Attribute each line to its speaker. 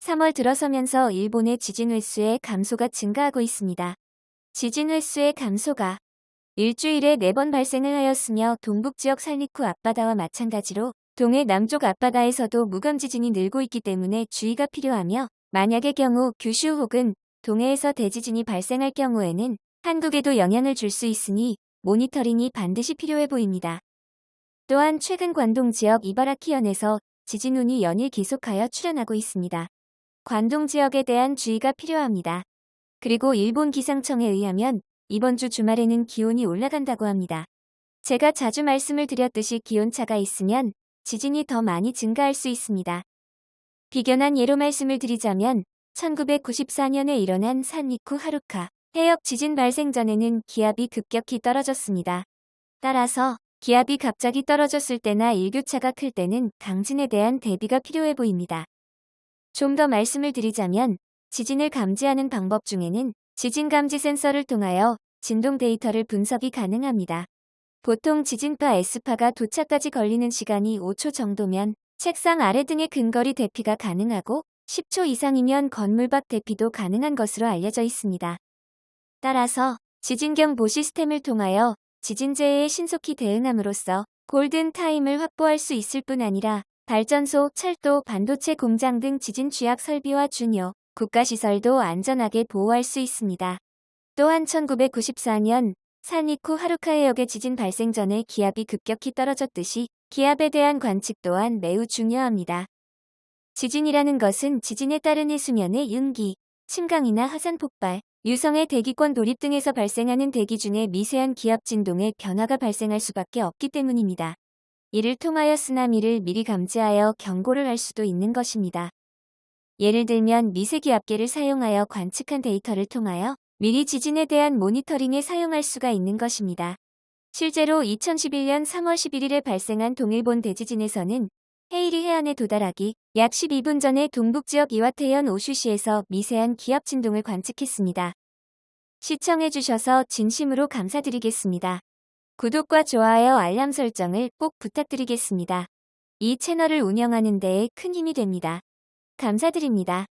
Speaker 1: 3월 들어서면서 일본의 지진 횟수의 감소가 증가하고 있습니다. 지진 횟수의 감소가 일주일에 4번 발생을 하였으며 동북지역 살리쿠 앞바다와 마찬가지로 동해 남쪽 앞바다에서도 무감 지진이 늘고 있기 때문에 주의가 필요하며 만약의 경우 규슈 혹은 동해에서 대지진이 발생할 경우에는 한국에도 영향을 줄 수 있으니 모니터링이 반드시 필요해 보입니다. 또한 최근 관동 지역 이바라키현에서 지진운이 연일 계속하여 출현하고 있습니다. 관동 지역에 대한 주의가 필요합니다. 그리고 일본 기상청에 의하면 이번 주 주말에는 기온이 올라간다고 합니다. 제가 자주 말씀을 드렸듯이 기온차가 있으면 지진이 더 많이 증가할 수 있습니다. 비견한 예로 말씀을 드리자면 1994년에 일어난 산리쿠 하루카 해역 지진 발생 전에는 기압이 급격히 떨어졌습니다. 따라서 기압이 갑자기 떨어졌을 때나 일교차가 클 때는 강진에 대한 대비가 필요해 보입니다. 좀 더 말씀을 드리자면 지진을 감지하는 방법 중에는 지진 감지 센서를 통하여 진동 데이터를 분석이 가능합니다. 보통 지진파 S파가 도착까지 걸리는 시간이 5초 정도면 책상 아래 등의 근거리 대피가 가능하고 10초 이상이면 건물 밖 대피도 가능한 것으로 알려져 있습니다. 따라서 지진 경보 시스템을 통하여 지진재해에 신속히 대응함으로써 골든 타임을 확보할 수 있을 뿐 아니라 발전소, 철도, 반도체 공장 등 지진 취약 설비와 중요, 국가시설도 안전하게 보호할 수 있습니다. 또한 1994년 산리쿠 하루카 해역의 지진 발생 전에 기압이 급격히 떨어졌듯이 기압에 대한 관측 또한 매우 중요합니다. 지진이라는 것은 지진에 따른 해수면의 윤기, 침강이나 화산 폭발, 유성의 대기권 돌입 등에서 발생하는 대기 중에 미세한 기압 진동의 변화가 발생할 수밖에 없기 때문입니다. 이를 통하여 쓰나미를 미리 감지하여 경고를 할 수도 있는 것입니다. 예를 들면 미세기 압계를 사용하여 관측한 데이터를 통하여 미리 지진에 대한 모니터링에 사용할 수가 있는 것입니다. 실제로 2011년 3월 11일에 발생한 동일본 대지진에서는 헤이리 해안에 도달하기 약 12분 전에 동북지역 이와테현 오슈시에서 미세한 기압 진동을 관측했습니다. 시청해주셔서 진심으로 감사드리겠습니다. 구독과 좋아요 알람 설정을 꼭 부탁드리겠습니다. 이 채널을 운영하는 데에 큰 힘이 됩니다. 감사드립니다.